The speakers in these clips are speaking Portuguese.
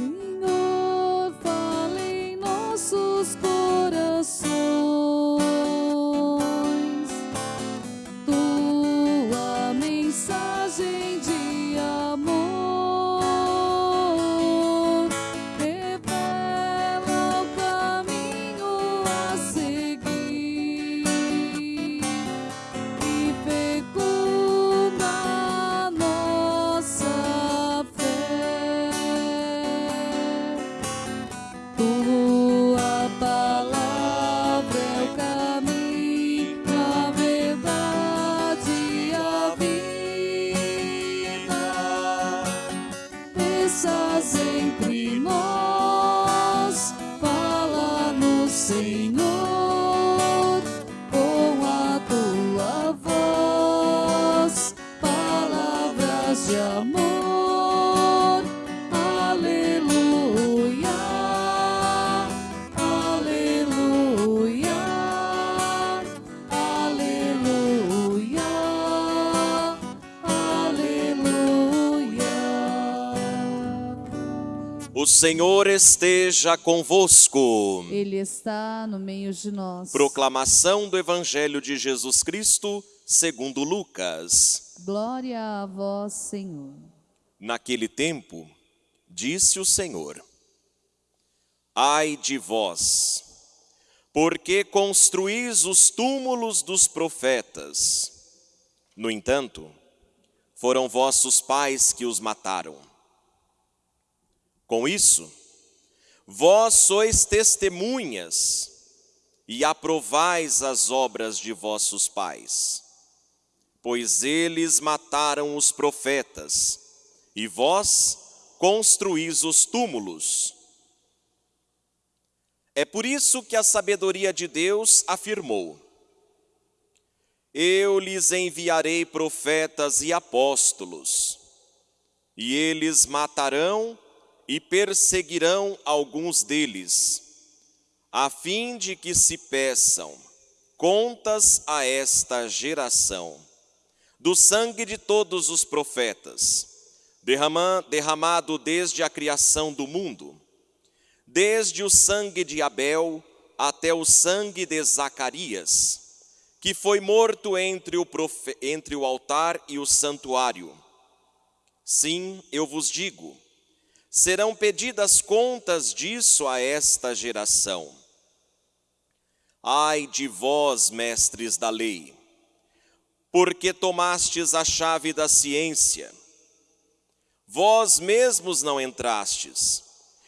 Senhor, fala em nossos corações. O Senhor esteja convosco. Ele está no meio de nós. Proclamação do Evangelho de Jesus Cristo, segundo Lucas. Glória a vós, Senhor. Naquele tempo, disse o Senhor: Ai de vós, porque construís os túmulos dos profetas. No entanto, foram vossos pais que os mataram. Com isso, vós sois testemunhas e aprovais as obras de vossos pais, pois eles mataram os profetas, e vós construís os túmulos. É por isso que a sabedoria de Deus afirmou: Eu lhes enviarei profetas e apóstolos, e eles matarão e perseguirão alguns deles, a fim de que se peçam contas a esta geração do sangue de todos os profetas, derrama- derramado desde a criação do mundo, desde o sangue de Abel até o sangue de Zacarias, que foi morto entre o, entre o altar e o santuário. Sim, eu vos digo, serão pedidas contas disso a esta geração. Ai de vós, mestres da lei, porque tomastes a chave da ciência. Vós mesmos não entrastes,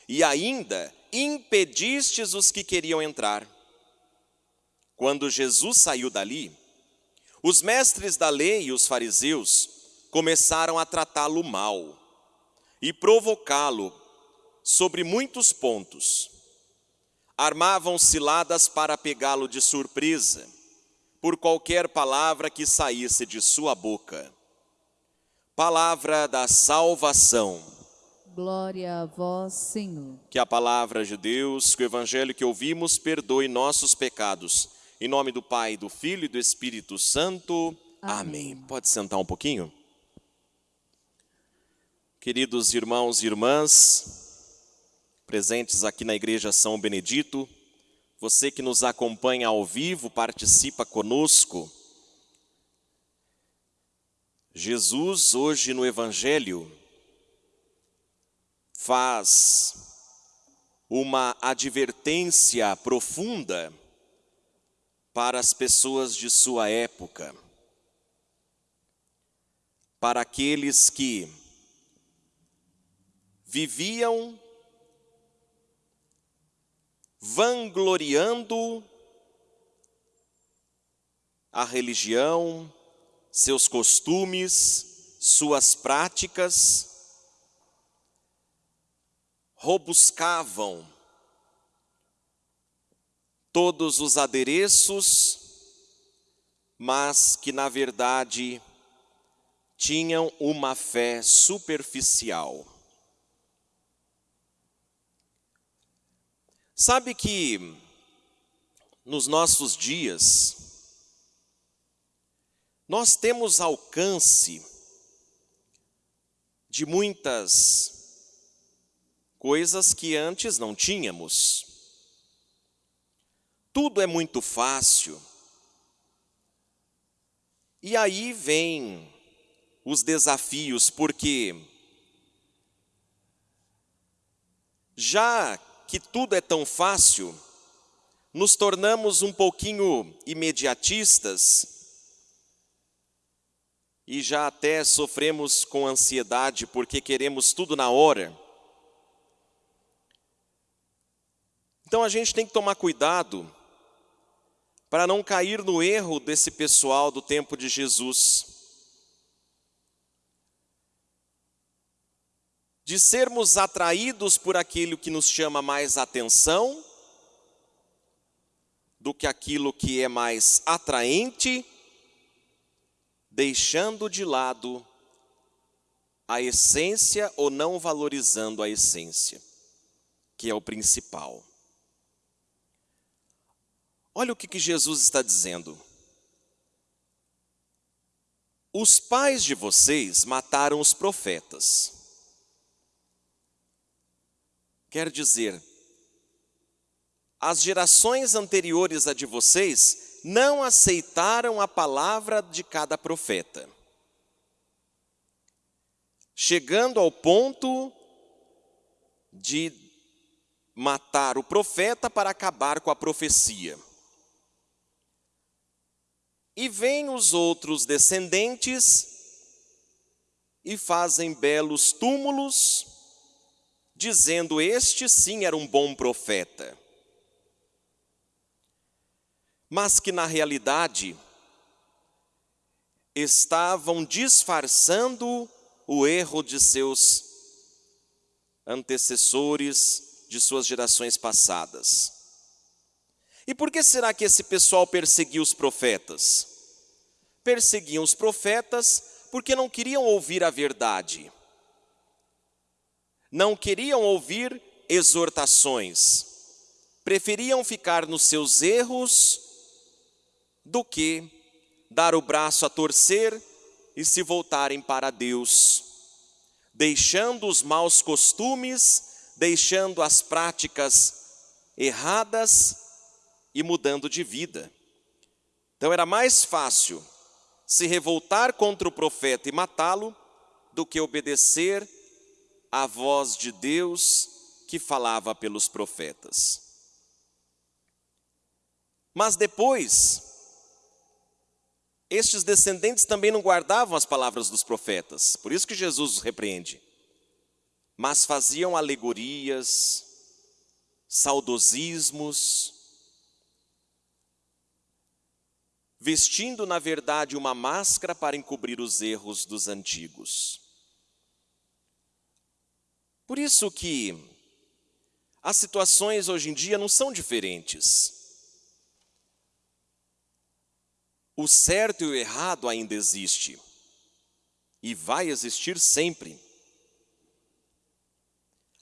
e ainda impedistes os que queriam entrar. Quando Jesus saiu dali, os mestres da lei e os fariseus começaram a tratá-lo mal e provocá-lo sobre muitos pontos. Armavam ciladas para pegá-lo de surpresa, por qualquer palavra que saísse de sua boca. Palavra da salvação. Glória a vós, Senhor. Que a palavra de Deus, que o evangelho que ouvimos, perdoe nossos pecados. Em nome do Pai, do Filho e do Espírito Santo. Amém. Pode sentar um pouquinho? Queridos irmãos e irmãs, presentes aqui na Igreja São Benedito, você que nos acompanha ao vivo, participa conosco. Jesus, hoje no Evangelho, faz uma advertência profunda para as pessoas de sua época, para aqueles que viviam vangloriando a religião, seus costumes, suas práticas, robuscavam todos os adereços, mas que na verdade tinham uma fé superficial. Sabe que nos nossos dias nós temos alcance de muitas coisas que antes não tínhamos. Tudo é muito fácil. E aí vem os desafios, porque já que tudo é tão fácil, nos tornamos um pouquinho imediatistas e já até sofremos com ansiedade porque queremos tudo na hora. Então a gente tem que tomar cuidado para não cair no erro desse pessoal do tempo de Jesus. De sermos atraídos por aquilo que nos chama mais atenção do que aquilo que é mais atraente, deixando de lado a essência ou não valorizando a essência, que é o principal. Olha o que, que Jesus está dizendo. Os pais de vocês mataram os profetas. Quer dizer, as gerações anteriores a de vocês não aceitaram a palavra de cada profeta, chegando ao ponto de matar o profeta para acabar com a profecia. E vêm os outros descendentes e fazem belos túmulos, dizendo: Este sim era um bom profeta. Mas que na realidade estavam disfarçando o erro de seus antecessores, de suas gerações passadas. E por que será que esse pessoal perseguiu os profetas? Perseguiam os profetas porque não queriam ouvir a verdade. Não queriam ouvir exortações. Preferiam ficar nos seus erros do que dar o braço a torcer e se voltarem para Deus, deixando os maus costumes, deixando as práticas erradas e mudando de vida. Então era mais fácil se revoltar contra o profeta e matá-lo do que obedecer à voz de Deus que falava pelos profetas. Mas depois, estes descendentes também não guardavam as palavras dos profetas, por isso que Jesus os repreende. Mas faziam alegorias, saudosismos, vestindo na verdade uma máscara para encobrir os erros dos antigos. Por isso que as situações hoje em dia não são diferentes. O certo e o errado ainda existe e vai existir sempre.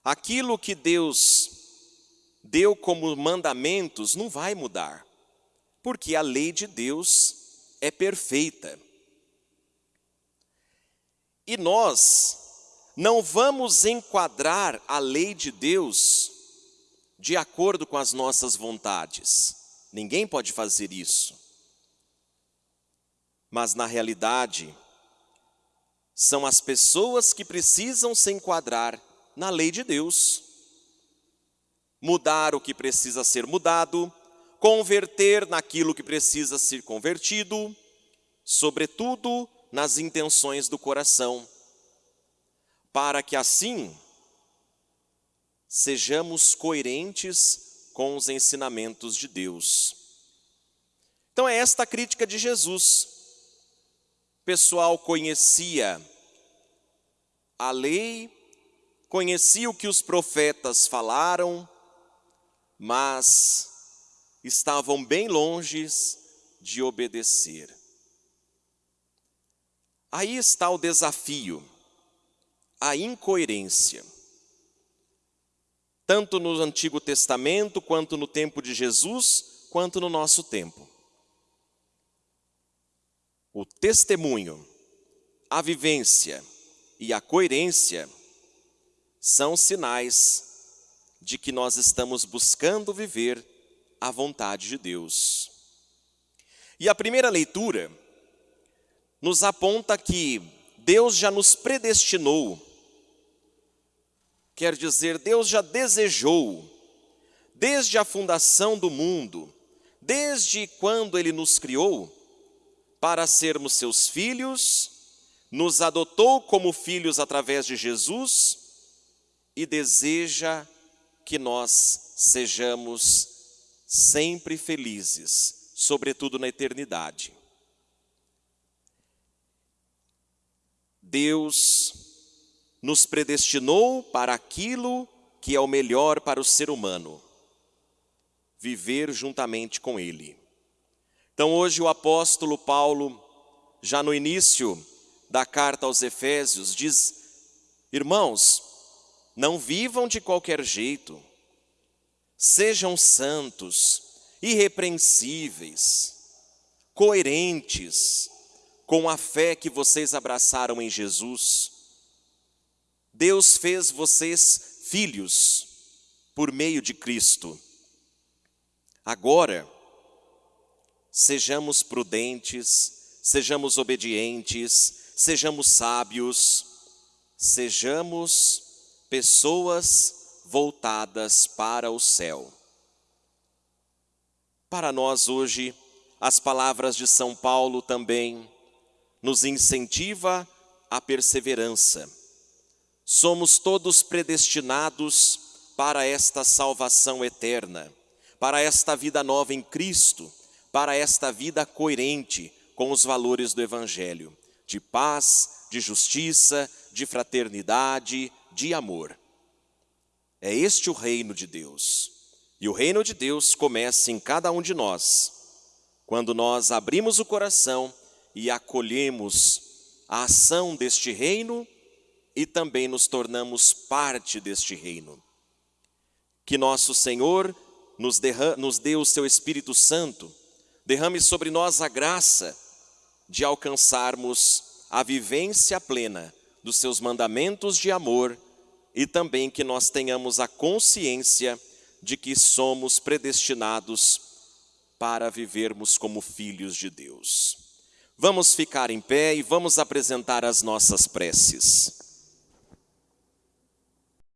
Aquilo que Deus deu como mandamentos não vai mudar porque a lei de Deus é perfeita. E nós não vamos enquadrar a lei de Deus de acordo com as nossas vontades. Ninguém pode fazer isso. Mas na realidade, são as pessoas que precisam se enquadrar na lei de Deus. Mudar o que precisa ser mudado, converter naquilo que precisa ser convertido, sobretudo nas intenções do coração, para que assim sejamos coerentes com os ensinamentos de Deus. Então é esta a crítica de Jesus. O pessoal conhecia a lei, conhecia o que os profetas falaram, mas estavam bem longe de obedecer. Aí está o desafio, a incoerência. Tanto no Antigo Testamento, quanto no tempo de Jesus, quanto no nosso tempo. O testemunho, a vivência e a coerência são sinais de que nós estamos buscando viver a vontade de Deus. E a primeira leitura nos aponta que Deus já nos predestinou, quer dizer, Deus já desejou, desde a fundação do mundo, desde quando Ele nos criou, para sermos seus filhos, nos adotou como filhos através de Jesus e deseja que nós sejamos sempre felizes, sobretudo na eternidade. Deus nos predestinou para aquilo que é o melhor para o ser humano, viver juntamente com Ele. Então, hoje, o apóstolo Paulo, já no início da carta aos Efésios, diz: Irmãos, não vivam de qualquer jeito, sejam santos, irrepreensíveis, coerentes com a fé que vocês abraçaram em Jesus. Deus fez vocês filhos por meio de Cristo. Agora, sejamos prudentes, sejamos obedientes, sejamos sábios, sejamos pessoas voltadas para o céu. Para nós hoje, as palavras de São Paulo também nos incentiva a perseverança. Somos todos predestinados para esta salvação eterna, para esta vida nova em Cristo, para esta vida coerente com os valores do Evangelho, de paz, de justiça, de fraternidade, de amor. É este o reino de Deus. E o reino de Deus começa em cada um de nós, quando nós abrimos o coração e acolhemos a ação deste reino e também nos tornamos parte deste reino. Que nosso Senhor nos, nos dê o seu Espírito Santo, derrame sobre nós a graça de alcançarmos a vivência plena dos seus mandamentos de amor e também que nós tenhamos a consciência de que somos predestinados para vivermos como filhos de Deus. Vamos ficar em pé e vamos apresentar as nossas preces.